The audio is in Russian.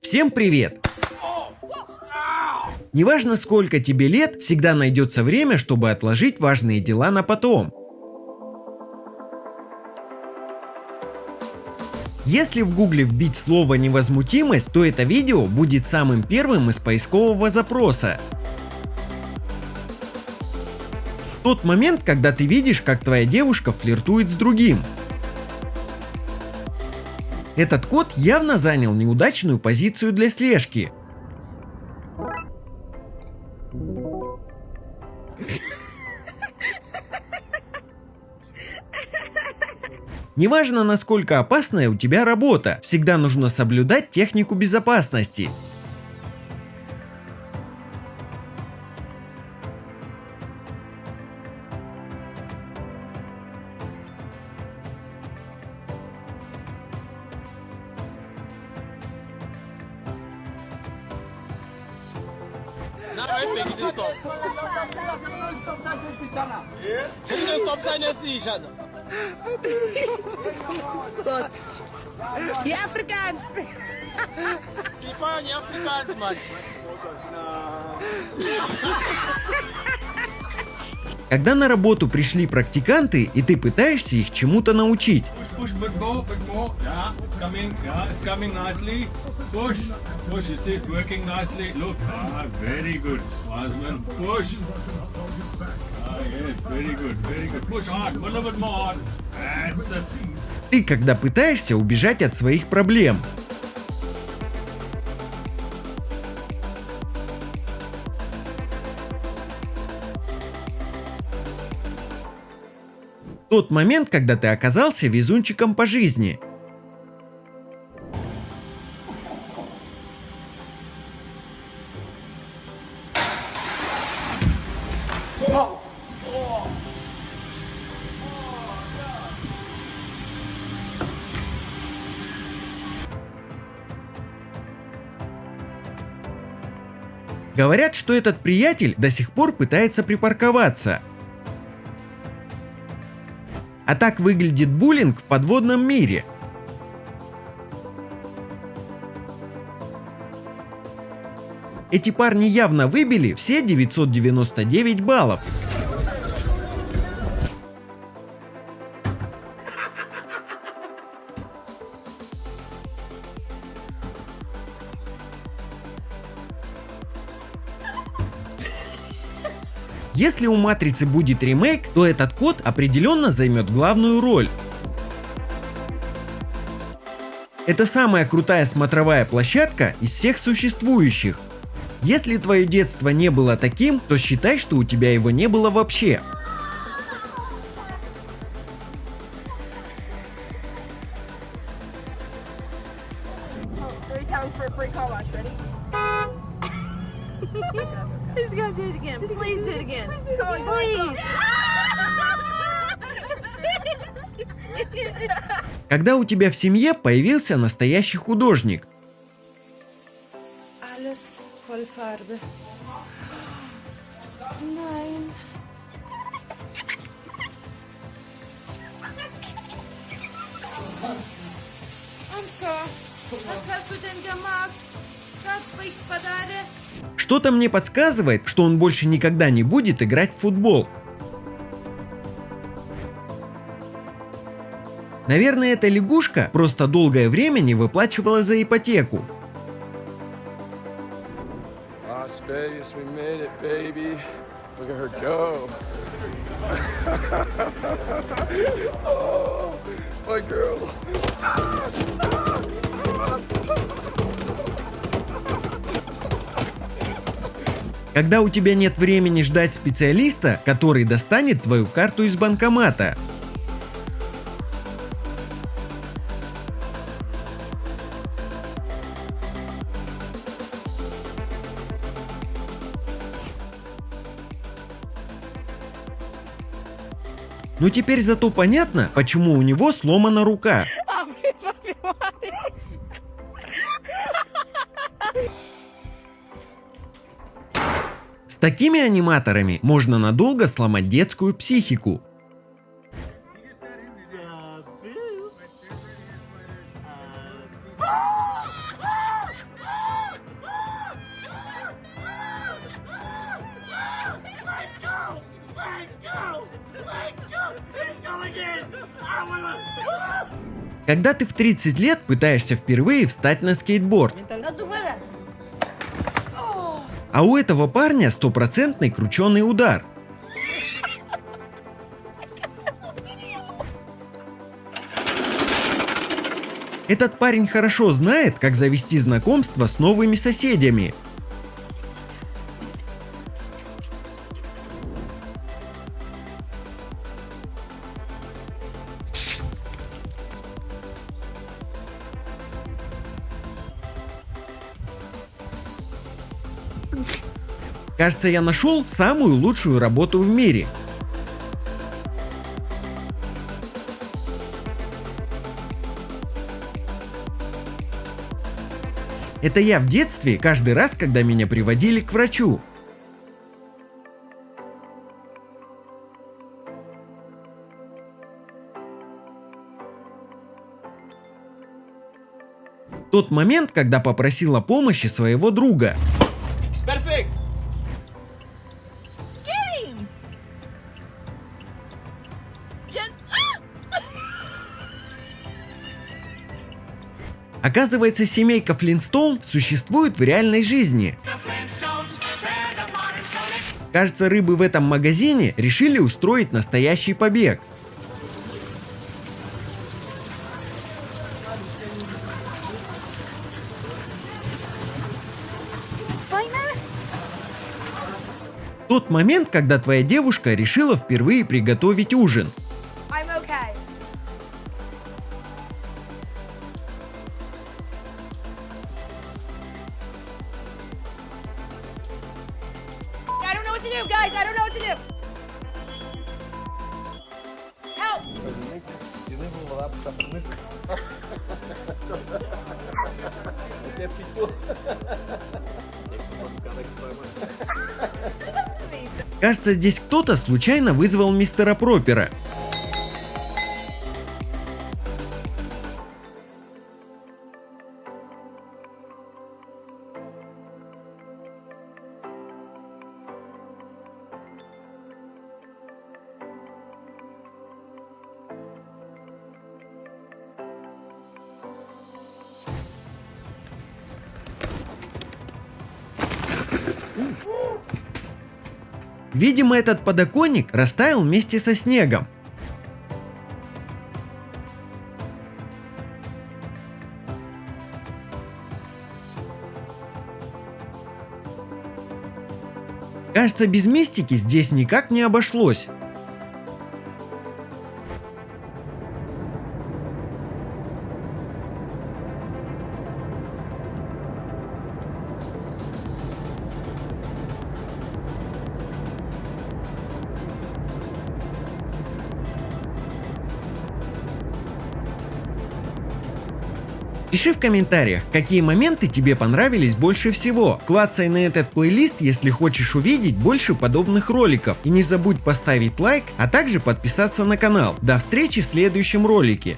Всем привет! Неважно сколько тебе лет, всегда найдется время, чтобы отложить важные дела на потом. Если в гугле вбить слово невозмутимость, то это видео будет самым первым из поискового запроса. Тот момент, когда ты видишь, как твоя девушка флиртует с другим. Этот код явно занял неудачную позицию для слежки. Неважно, насколько опасная у тебя работа, всегда нужно соблюдать технику безопасности. why Peggy didn't stop. See the stop sign and see each other. Sot. E africanos? Sim, pai, africanos, mano. Когда на работу пришли практиканты, и ты пытаешься их чему-то научить. Push, push, bit more, bit more. Yeah, it's coming. Yeah, it's coming nicely. Push, push. You see, it's working nicely. Look, ah, very good, Osman. Push. Ah, yes, very good, very good. Push hard, a little bit more hard. That's it. Ты когда пытаешься убежать от своих проблем. Тот момент, когда ты оказался везунчиком по жизни. Говорят, что этот приятель до сих пор пытается припарковаться. А так выглядит буллинг в подводном мире. Эти парни явно выбили все 999 баллов. Если у Матрицы будет ремейк, то этот код определенно займет главную роль. Это самая крутая смотровая площадка из всех существующих. Если твое детство не было таким, то считай, что у тебя его не было вообще. Three He's gonna do it again. Please do it again. Come on, Please. Когда у тебя в семье появился настоящий художник. Ansgar, was hast du denn gemacht? Das bricht Badade. Что-то мне подсказывает, что он больше никогда не будет играть в футбол. Наверное, эта лягушка просто долгое время не выплачивала за ипотеку. Las Vegas, we made Когда у тебя нет времени ждать специалиста, который достанет твою карту из банкомата. Ну теперь зато понятно, почему у него сломана рука. Такими аниматорами можно надолго сломать детскую психику. Когда ты в 30 лет пытаешься впервые встать на скейтборд, а у этого парня стопроцентный крученый удар. Этот парень хорошо знает, как завести знакомство с новыми соседями. Кажется, я нашел самую лучшую работу в мире. Это я в детстве каждый раз, когда меня приводили к врачу. Тот момент, когда попросила помощи своего друга. Perfect. Оказывается, семейка Флинстоун существует в реальной жизни. Кажется, рыбы в этом магазине решили устроить настоящий побег. Тот момент, когда твоя девушка решила впервые приготовить ужин. To do, guys. I don't know what to do. Help! Кажется, здесь кто-то случайно вызвал мистера Пропера. Видимо, этот подоконник растаял вместе со снегом. Кажется, без мистики здесь никак не обошлось. Пиши в комментариях, какие моменты тебе понравились больше всего. Клацай на этот плейлист, если хочешь увидеть больше подобных роликов. И не забудь поставить лайк, а также подписаться на канал. До встречи в следующем ролике.